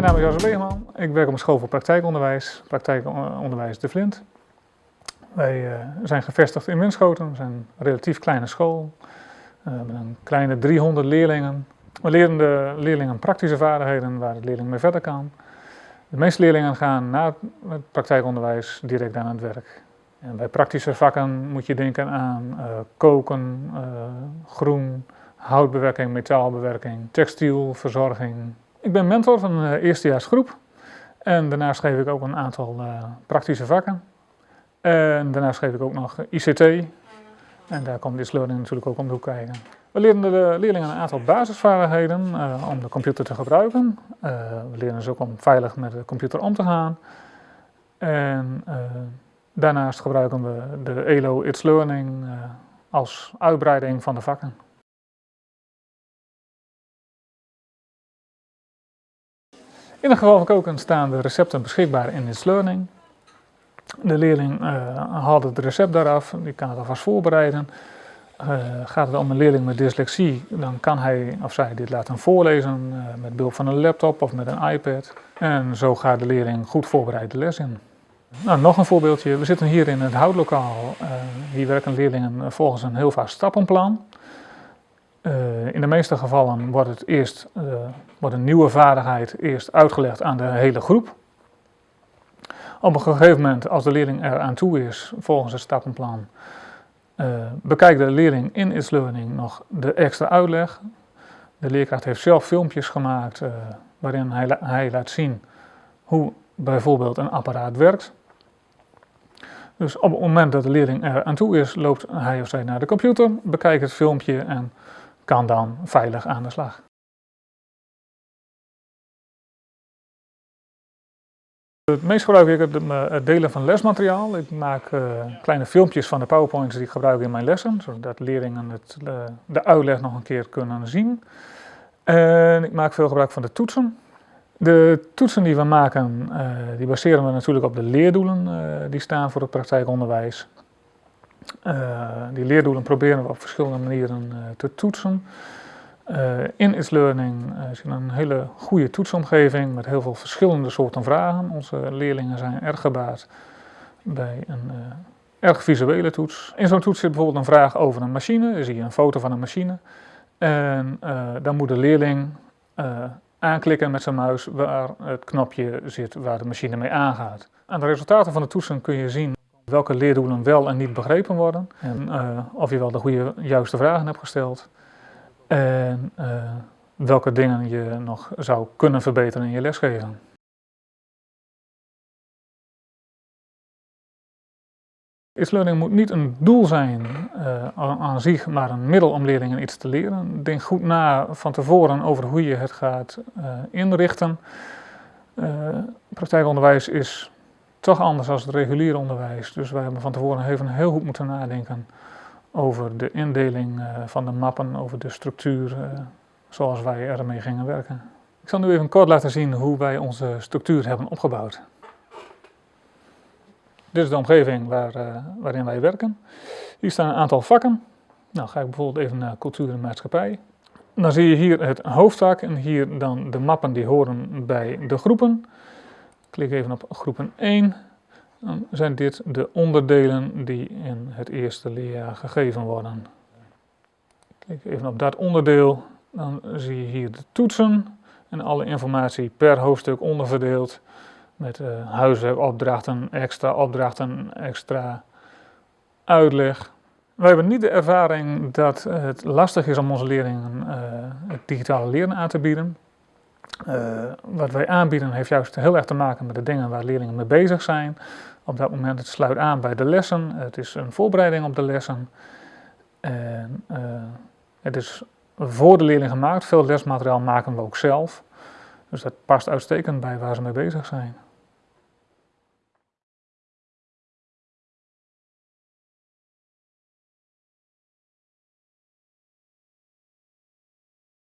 Mijn naam is Jozef Begeman. Ik werk op een school voor praktijkonderwijs, praktijkonderwijs De Vlint. Wij uh, zijn gevestigd in Winschoten, we zijn een relatief kleine school uh, met een kleine 300 leerlingen. We leren de leerlingen praktische vaardigheden waar de leerling mee verder kan. De meeste leerlingen gaan na het praktijkonderwijs direct aan het werk. En bij praktische vakken moet je denken aan uh, koken, groen, houtbewerking, metaalbewerking, textielverzorging, ik ben mentor van een eh, eerstejaarsgroep en daarnaast geef ik ook een aantal uh, praktische vakken. En daarnaast geef ik ook nog ICT en daar komt dit learning natuurlijk ook om de hoek kijken. We leren de leerlingen een aantal basisvaardigheden uh, om de computer te gebruiken. We leren ze ook om veilig met de computer om te gaan. En daarnaast gebruiken we de ELO It's Learning als uitbreiding van de vakken. In van koken staan de recepten beschikbaar in It's Learning. De leerling uh, haalt het recept daaraf, die kan het alvast voorbereiden. Uh, gaat het om een leerling met dyslexie, dan kan hij of zij dit laten voorlezen uh, met behulp van een laptop of met een iPad. En zo gaat de leerling goed voorbereid de les in. Nou, nog een voorbeeldje. We zitten hier in het houtlokaal. hier werken leerlingen volgens een heel vast stappenplan. Uh, in de meeste gevallen wordt, het eerst, uh, wordt een nieuwe vaardigheid eerst uitgelegd aan de hele groep. Op een gegeven moment, als de leerling er aan toe is, volgens het stappenplan, uh, bekijkt de leerling in It's Learning nog de extra uitleg. De leerkracht heeft zelf filmpjes gemaakt waarin hij, hij laat zien hoe bijvoorbeeld een apparaat werkt. Dus op het moment dat de leerling er aan toe is, loopt hij of zij naar de computer, bekijkt het filmpje en kan dan veilig aan de slag. Het meest gebruik ik het, het delen van lesmateriaal. Ik maak uh, kleine filmpjes van de powerpoints die ik gebruik in mijn lessen, zodat leerlingen het, uh, de uitleg nog een keer kunnen zien. En ik maak veel gebruik van de toetsen. De toetsen die we maken, die baseren we natuurlijk op de leerdoelen die staan voor het praktijkonderwijs. Uh, die leerdoelen proberen we op verschillende manieren uh, te toetsen. Uh, in It's Learning is een hele goede toetsomgeving met heel veel verschillende soorten vragen. Onze leerlingen zijn erg gebaat bij een erg visuele toets. In zo'n toets zit bijvoorbeeld een vraag over een machine. Dan zie je een foto van een machine. En dan moet de leerling aanklikken met zijn muis waar het knopje zit waar de machine mee aangaat. Aan de resultaten van de toetsen kun je zien welke leerdoelen wel en niet begrepen worden. En uh, of je wel de goede, juiste vragen hebt gesteld. En uh, welke dingen je nog zou kunnen verbeteren in je lesgeven. It's learning moet niet een doel zijn uh, aan zich, maar een middel om leerlingen iets te leren. Denk goed na van tevoren over hoe je het gaat inrichten. praktijkonderwijs is toch anders dan het reguliere onderwijs. Dus wij hebben van tevoren even heel goed moeten nadenken over de indeling uh, van de mappen, over de structuur uh, zoals wij ermee gingen werken. Ik zal nu even kort laten zien hoe wij onze structuur hebben opgebouwd. Dit is de omgeving waar, uh, waarin wij werken. Hier staan een aantal vakken. Nou ga ik bijvoorbeeld even naar cultuur en maatschappij. Dan zie je hier het hoofdvak en hier dan de mappen die horen bij de groepen. Klik even op groepen 1. Dan zijn dit de onderdelen die in het eerste leerjaar gegeven worden. Klik even op dat onderdeel. Dan zie je hier de toetsen en alle informatie per hoofdstuk onderverdeeld. Met uh, huiswerkopdrachten, extra opdrachten, extra uitleg. Wij hebben niet de ervaring dat het lastig is om onze leerlingen uh, het digitale leren aan te bieden. Uh, wat wij aanbieden heeft juist heel erg te maken met de dingen waar leerlingen mee bezig zijn. Op dat moment het sluit aan bij de lessen, het is een voorbereiding op de lessen. En, uh, het is voor de leerling gemaakt, veel lesmateriaal maken we ook zelf. Dus dat past uitstekend bij waar ze mee bezig zijn.